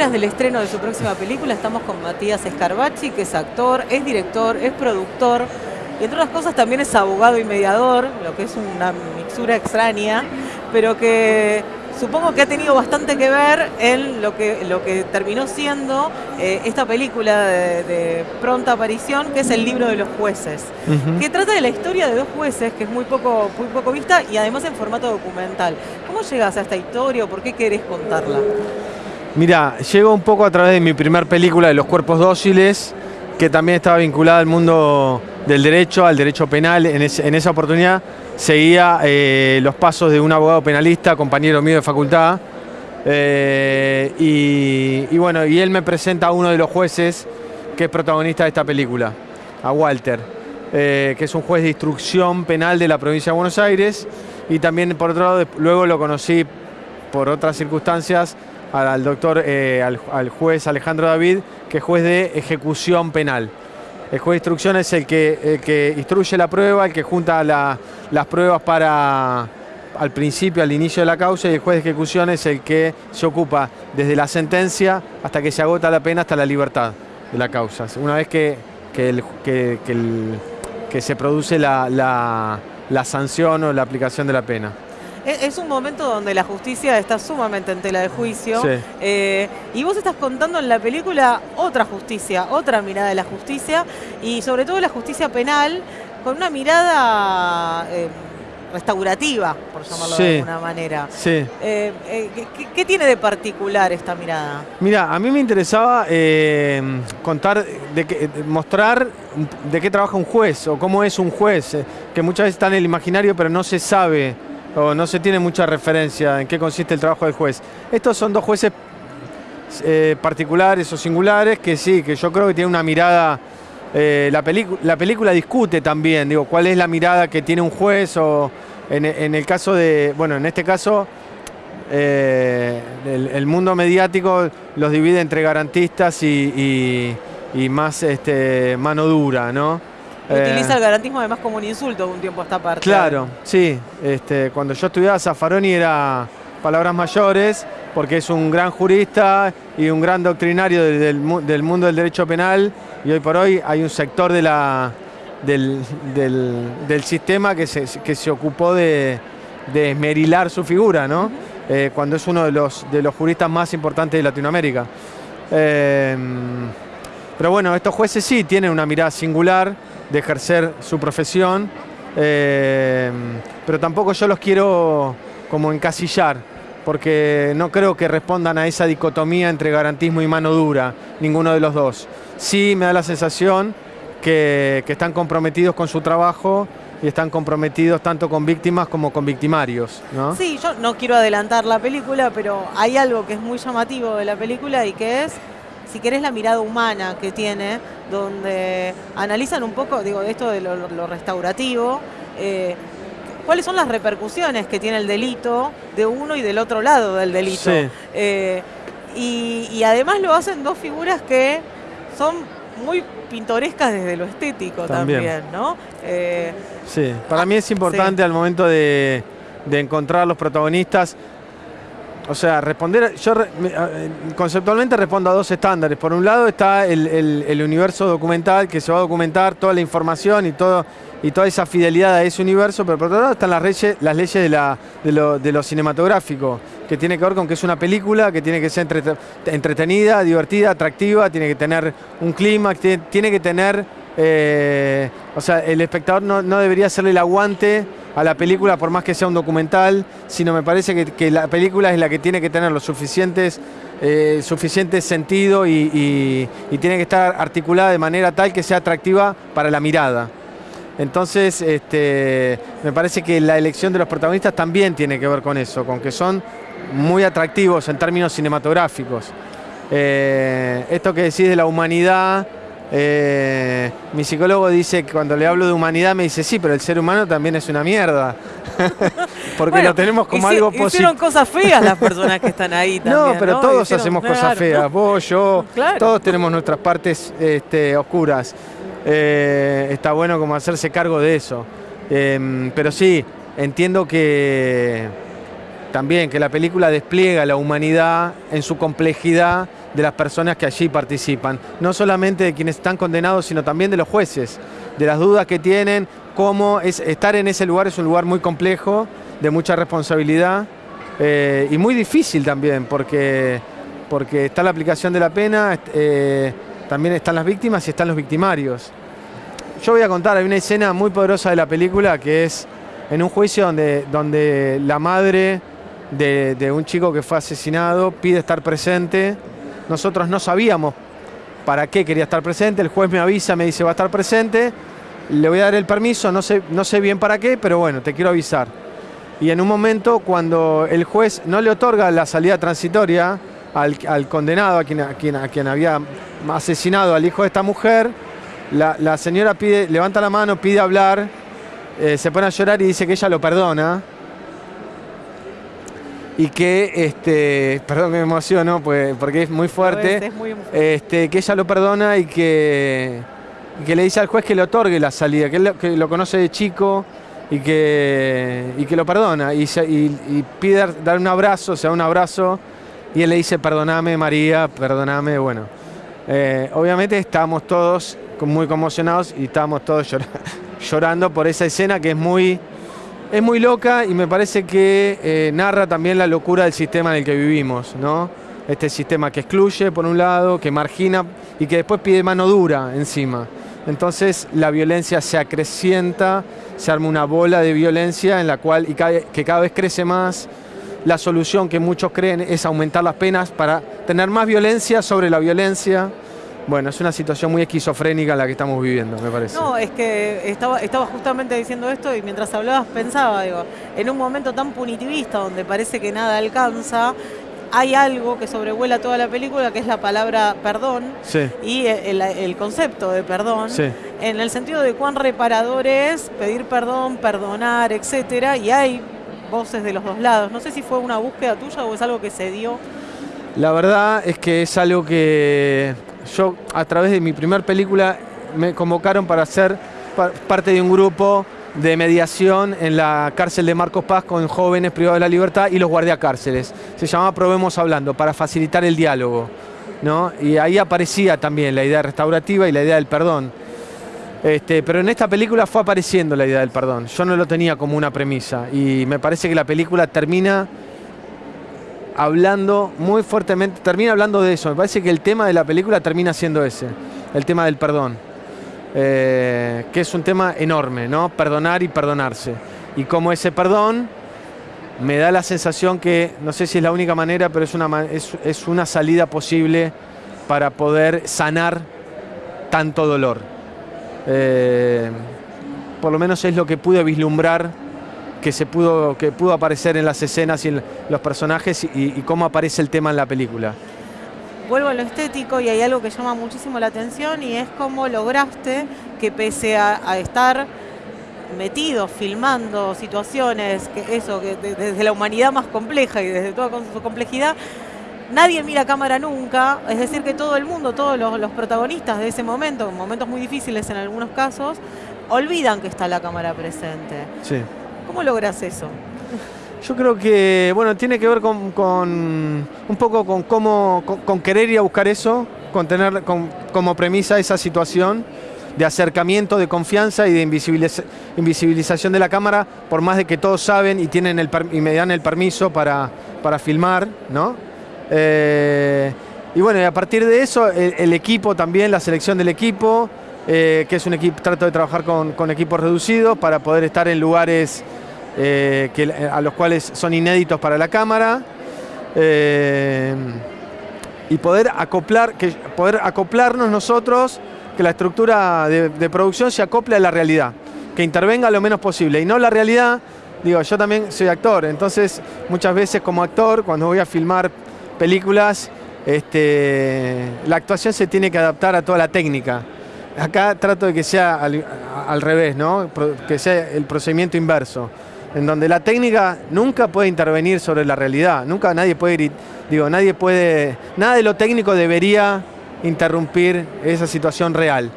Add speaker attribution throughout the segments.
Speaker 1: vísperas del estreno de su próxima película estamos con Matías Escarbachi, que es actor, es director, es productor y entre otras cosas también es abogado y mediador, lo que es una mixura extraña, pero que supongo que ha tenido bastante que ver en lo que, lo que terminó siendo eh, esta película de, pronta aparición, que es el libro de los jueces, que trata de la historia de dos jueces, que es muy poco, muy poco vista y además en formato documental. ¿Cómo llegas a esta historia o por qué querés contarla?
Speaker 2: Mira, llego un poco a través de mi primer película de Los Cuerpos Dóciles, que también estaba vinculada al mundo del derecho, al derecho penal. En, esa oportunidad seguía eh, los pasos de un abogado penalista, compañero mío de facultad. Eh, y, bueno, y él me presenta a uno de los jueces que es protagonista de esta película, a Walter, eh, que es un juez de instrucción penal de la provincia de Buenos Aires. Y también, por otro lado, luego lo conocí por otras circunstancias al doctor, al, juez Alejandro David, que es juez de ejecución penal. El juez de instrucción es el que, que instruye la prueba, el que junta las pruebas para al principio, al inicio de la causa, y el juez de ejecución es el que se ocupa desde la sentencia hasta que se agota la pena, hasta la libertad de la causa. Una vez que, que, se produce la sanción o la aplicación de la pena.
Speaker 1: Es, un momento donde la justicia está sumamente en tela de juicio. Eh, y vos estás contando en la película otra justicia, otra mirada de la justicia, y sobre todo la justicia penal, con una mirada eh, restaurativa, por llamarlo de alguna manera.
Speaker 2: Sí.
Speaker 1: Eh, ¿qué, tiene de particular esta mirada?
Speaker 2: Mira, a mí me interesaba contar, de mostrar de qué trabaja un juez o cómo es un juez, que muchas veces está en el imaginario pero no se sabe o no se tiene mucha referencia en qué consiste el trabajo del juez. Estos son dos jueces eh, particulares o singulares que sí, que yo creo que tienen una mirada, eh, la, la película discute también, digo, cuál es la mirada que tiene un juez o en, el caso de, bueno, en este caso eh, el, mundo mediático los divide entre garantistas y, más este, mano dura, ¿no?
Speaker 1: Utiliza el garantismo además como un insulto un tiempo a esta parte.
Speaker 2: Claro, sí. Este, cuando yo estudiaba Zaffaroni era palabras mayores, porque es un gran jurista y un gran doctrinario del, mundo del derecho penal, y hoy por hoy hay un sector de la, del, sistema que se, que se ocupó de, esmerilar su figura, ¿no? Eh, cuando es uno de los, de los juristas más importantes de Latinoamérica. Eh, pero bueno, estos jueces sí tienen una mirada singular, de ejercer su profesión, eh, pero tampoco yo los quiero como encasillar, porque no creo que respondan a esa dicotomía entre garantismo y mano dura, ninguno de los dos. Sí me da la sensación que, están comprometidos con su trabajo y están comprometidos tanto con víctimas como con victimarios. ¿no?
Speaker 1: Sí, yo no quiero adelantar la película, pero hay algo que es muy llamativo de la película y que es si querés, la mirada humana que tiene, donde analizan un poco, digo, esto de lo, restaurativo, eh, cuáles son las repercusiones que tiene el delito de uno y del otro lado del delito. Eh, y, además lo hacen dos figuras que son muy pintorescas desde lo estético también, ¿no?
Speaker 2: Eh, sí, para mí es importante al momento de, de encontrar los protagonistas o sea, responder, yo conceptualmente respondo a dos estándares. Por un lado está el, universo documental que se va a documentar toda la información y, todo, y toda esa fidelidad a ese universo, pero por otro lado están las leyes, las leyes de, la, de, lo, cinematográfico, que tiene que ver con que es una película, que tiene que ser entretenida, divertida, atractiva, tiene que tener un clima, tiene, que tener... Eh, o sea, el espectador no, no debería hacerle el aguante a la película por más que sea un documental, sino me parece que, la película es la que tiene que tener los suficientes, eh, suficiente sentido y, tiene que estar articulada de manera tal que sea atractiva para la mirada. Entonces, este, me parece que la elección de los protagonistas también tiene que ver con eso, con que son muy atractivos en términos cinematográficos. Eh, esto que decís de la humanidad, eh, mi psicólogo dice que cuando le hablo de humanidad me dice, sí, pero el ser humano también es una mierda. Porque lo tenemos como algo positivo.
Speaker 1: Hicieron cosas feas las personas que están ahí también.
Speaker 2: No, pero todos hacemos cosas feas. Vos, yo, todos tenemos nuestras partes este, oscuras. Eh, está bueno como hacerse cargo de eso. Em, pero sí, entiendo que también que la película despliega la humanidad en su complejidad de las personas que allí participan. No solamente de quienes están condenados, sino también de los jueces, de las dudas que tienen, cómo es, estar en ese lugar es un lugar muy complejo, de mucha responsabilidad eh, y muy difícil también, porque, porque está la aplicación de la pena, eh, también están las víctimas y están los victimarios. Yo voy a contar, hay una escena muy poderosa de la película que es en un juicio donde, donde la madre de, de un chico que fue asesinado pide estar presente. Nosotros no sabíamos para qué quería estar presente, el juez me avisa, me dice va a estar presente, le voy a dar el permiso, no sé, no sé bien para qué, pero bueno, te quiero avisar. Y en un momento cuando el juez no le otorga la salida transitoria al, condenado, a quien, a, quien, había asesinado al hijo de esta mujer, la, señora pide, levanta la mano, pide hablar, eh, se pone a llorar y dice que ella lo perdona. Y que, este, perdón que me emociono, pues, porque es muy fuerte, Este, que ella lo perdona y que, que le dice al juez que le otorgue la salida, que, él, que lo conoce de chico y que, y que lo perdona. Y, y, pide dar un abrazo, o sea, un abrazo, y él le dice, perdoname María, perdoname, bueno. Eh, obviamente estamos todos muy conmocionados y estábamos todos llorando por esa escena que es muy, es muy loca y me parece que eh, narra también la locura del sistema en el que vivimos, ¿no? Este sistema que excluye por un lado, que margina y que después pide mano dura encima. Entonces la violencia se acrecienta, se arma una bola de violencia en la cual y que cada vez crece más. La solución que muchos creen es aumentar las penas para tener más violencia sobre la violencia. Bueno, es una situación muy esquizofrénica la que estamos viviendo, me parece.
Speaker 1: No, es que estaba, estaba justamente diciendo esto y mientras hablabas pensaba, digo, en un momento tan punitivista donde parece que nada alcanza, hay algo que sobrevuela toda la película, que es la palabra perdón y el, concepto de perdón, en el sentido de cuán reparador es pedir perdón, perdonar, etcétera, y hay voces de los dos lados. No sé si fue una búsqueda tuya o es algo que se dio.
Speaker 2: La verdad es que es algo que yo a través de mi primera película me convocaron para ser parte de un grupo de mediación en la cárcel de Marcos Paz con jóvenes privados de la libertad y los guardiacárceles. Se llamaba Probemos Hablando, para facilitar el diálogo. ¿no? Y ahí aparecía también la idea restaurativa y la idea del perdón. Este, pero en esta película fue apareciendo la idea del perdón. Yo no lo tenía como una premisa. Y me parece que la película termina hablando muy fuertemente, termina hablando de eso. Me parece que el tema de la película termina siendo ese, el tema del perdón. Eh, que es un tema enorme, ¿no? Perdonar y perdonarse. Y como ese perdón me da la sensación que, no sé si es la única manera, pero es una, es, una salida posible para poder sanar tanto dolor. Eh, por lo menos es lo que pude vislumbrar que se pudo, que pudo aparecer en las escenas y en los personajes y, cómo aparece el tema en la película.
Speaker 1: Vuelvo a lo estético y hay algo que llama muchísimo la atención y es cómo lograste que pese a, estar metido filmando situaciones, que eso, que desde la humanidad más compleja y desde toda su complejidad, nadie mira cámara nunca, es decir, que todo el mundo, todos los, los, protagonistas de ese momento, momentos muy difíciles en algunos casos, olvidan que está la cámara presente.
Speaker 2: Sí.
Speaker 1: ¿Cómo logras eso?
Speaker 2: Yo creo que, bueno, tiene que ver con, un poco con cómo, con, querer ir a buscar eso, con tener como premisa esa situación de acercamiento, de confianza y de invisibilización de la cámara, por más de que todos saben y, tienen el, y me dan el permiso para, para filmar, ¿no? Eh, y bueno, a partir de eso, el, equipo también, la selección del equipo, eh, que es un equipo, trato de trabajar con, equipos reducidos para poder estar en lugares eh, que, eh, a los cuales son inéditos para la cámara. Y poder, acoplar, que, poder acoplarnos nosotros, que la estructura de, producción se acople a la realidad, que intervenga lo menos posible. Y no la realidad, digo, yo también soy actor, entonces muchas veces como actor, cuando voy a filmar películas, este, la actuación se tiene que adaptar a toda la técnica. Acá trato de que sea al, revés, ¿no? que sea el procedimiento inverso en donde la técnica nunca puede intervenir sobre la realidad, nunca nadie puede, digo, nadie puede, nada de lo técnico debería interrumpir esa situación real.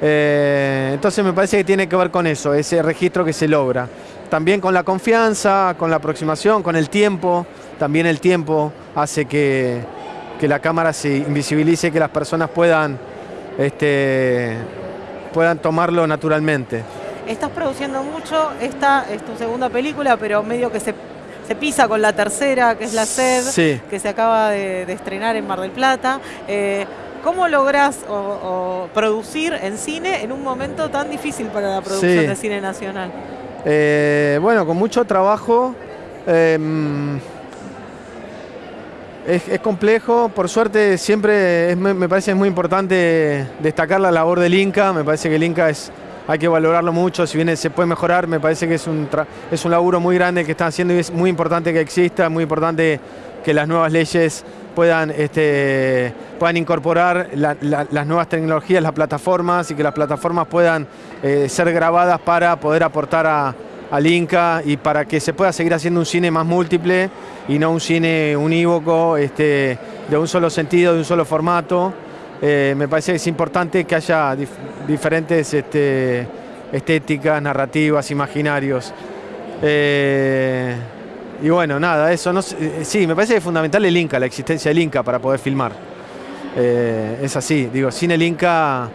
Speaker 2: Eh, entonces me parece que tiene que ver con eso, ese registro que se logra. También con la confianza, con la aproximación, con el tiempo, también el tiempo hace que, que la cámara se invisibilice, que las personas puedan, este, puedan tomarlo naturalmente.
Speaker 1: Estás produciendo mucho, esta es tu segunda película, pero medio que se, pisa con la tercera, que es La Sed, que se acaba de, estrenar en Mar del Plata. Eh, ¿Cómo lográs producir en cine en un momento tan difícil para la producción de cine nacional?
Speaker 2: Eh, bueno, con mucho trabajo. Em, es, complejo, por suerte siempre me parece muy importante destacar la labor del Inca, me parece que el Inca es, hay que valorarlo mucho, si bien se puede mejorar, me parece que es un, es un laburo muy grande que están haciendo y es muy importante que exista, muy importante que las nuevas leyes puedan, este, puedan incorporar las nuevas tecnologías, las plataformas y que las plataformas puedan eh, ser grabadas para poder aportar a, al Inca y para que se pueda seguir haciendo un cine más múltiple y no un cine unívoco, este, de un solo sentido, de un solo formato. Eh, me parece que es importante que haya diferentes este, estéticas, narrativas, imaginarios. Eh, y bueno, nada, eso eh, sí, me parece fundamental el Inca, la existencia del Inca para poder filmar. es así, digo, sin el Inca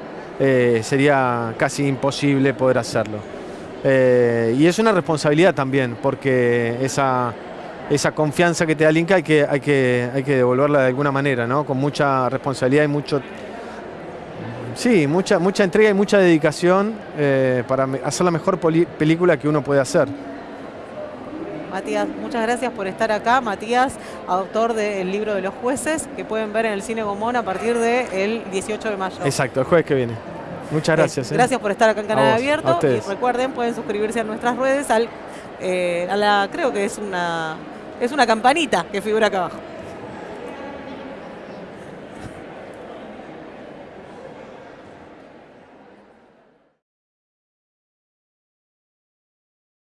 Speaker 2: sería casi imposible poder hacerlo. Eh, y es una responsabilidad también, porque esa, esa confianza que te da el Inca hay que, hay que, hay que devolverla de alguna manera, ¿no? Con mucha responsabilidad y mucho... Sí, mucha, mucha entrega y mucha dedicación eh, para hacer la mejor película que uno puede hacer.
Speaker 1: Matías, muchas gracias por estar acá. Matías, autor del libro de los jueces, que pueden ver en el Cine Gomón a partir del 18 de mayo.
Speaker 2: Exacto, el jueves que viene. Muchas gracias.
Speaker 1: ¿eh? Gracias por estar acá en Canal Abierto. Y recuerden, pueden suscribirse a nuestras redes al, eh, a la, creo que es una, es una campanita que figura acá abajo.